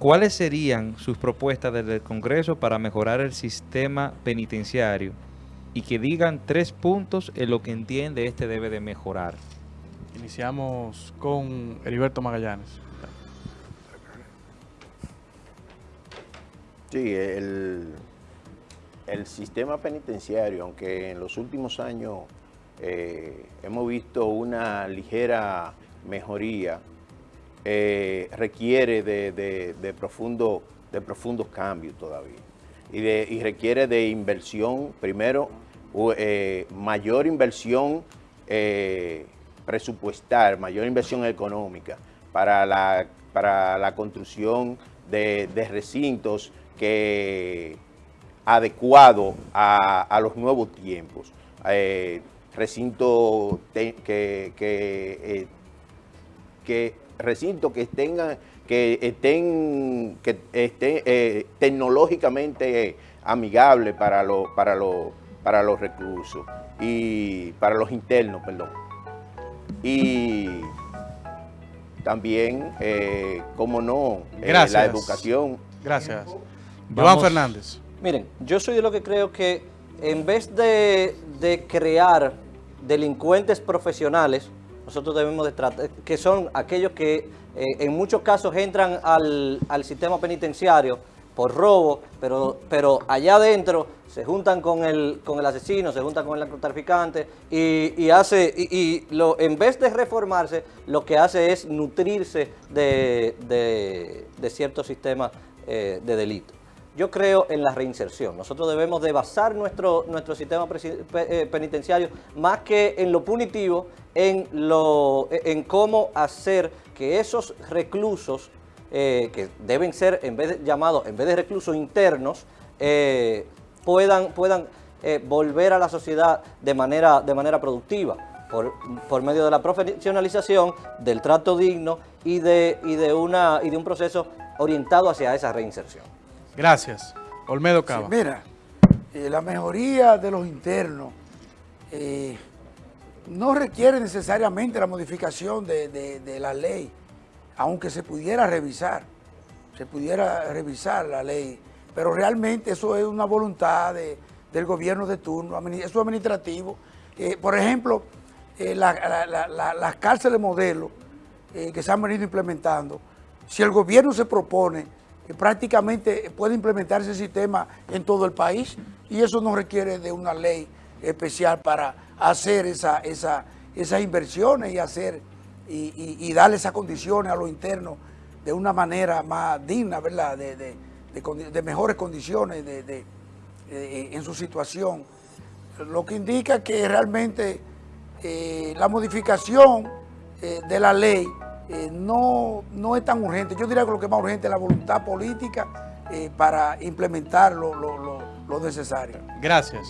¿cuáles serían sus propuestas desde el Congreso para mejorar el sistema penitenciario? Y que digan tres puntos en lo que entiende este debe de mejorar. Iniciamos con Heriberto Magallanes. Sí, el, el sistema penitenciario, aunque en los últimos años eh, hemos visto una ligera mejoría, eh, requiere de, profundo, de profundos cambios todavía. Y, de, y requiere de inversión, primero, eh, mayor inversión presupuestal, mayor inversión económica para la, para la construcción de, de recintos que adecuado a, los nuevos tiempos. Eh, recinto que, que, eh, recinto que tengan que estén que estén eh, tecnológicamente amigables para los para los para los reclusos y para los internos, perdón. Y también, como no, la educación. Gracias. Iván Fernández. Miren, yo soy de lo que creo que en vez de, crear delincuentes profesionales, nosotros debemos de tratar, que son aquellos que eh, en muchos casos entran al, sistema penitenciario por robo, pero, pero allá adentro se juntan con el, con el asesino, se juntan con el narcotraficante y, hace, y, lo, en vez de reformarse, lo que hace es nutrirse de, de, ciertos sistemas eh, de delito. Yo creo en la reinserción. Nosotros debemos de basar nuestro, nuestro sistema eh, penitenciario más que en lo punitivo, en, lo, en cómo hacer que esos reclusos, eh, que deben ser en vez de, llamados, en vez de reclusos internos, eh, puedan, puedan volver a la sociedad de manera, de manera productiva. Por, por, medio de la profesionalización, del trato digno y de, y de, una, y de un proceso orientado hacia esa reinserción. Gracias. Olmedo Cava. mira, eh, la mejoría de los internos eh, no requiere necesariamente la modificación de, la ley, aunque se pudiera revisar, se pudiera revisar la ley, pero realmente eso es una voluntad del gobierno de turno, eso administrativo. Eh, por ejemplo, las cárceles modelo que se han venido implementando, si el gobierno se propone prácticamente puede implementarse el sistema en todo el país y eso no requiere de una ley especial para hacer esa, esa, esas inversiones y hacer y, darle esas condiciones a los internos de una manera más digna, ¿verdad? De, mejores condiciones en su situación. Lo que indica que realmente eh, la modificación eh, de la ley eh, no, no es tan urgente. Yo diría que lo que es más urgente es la voluntad política eh, para implementar lo, lo necesario. Gracias.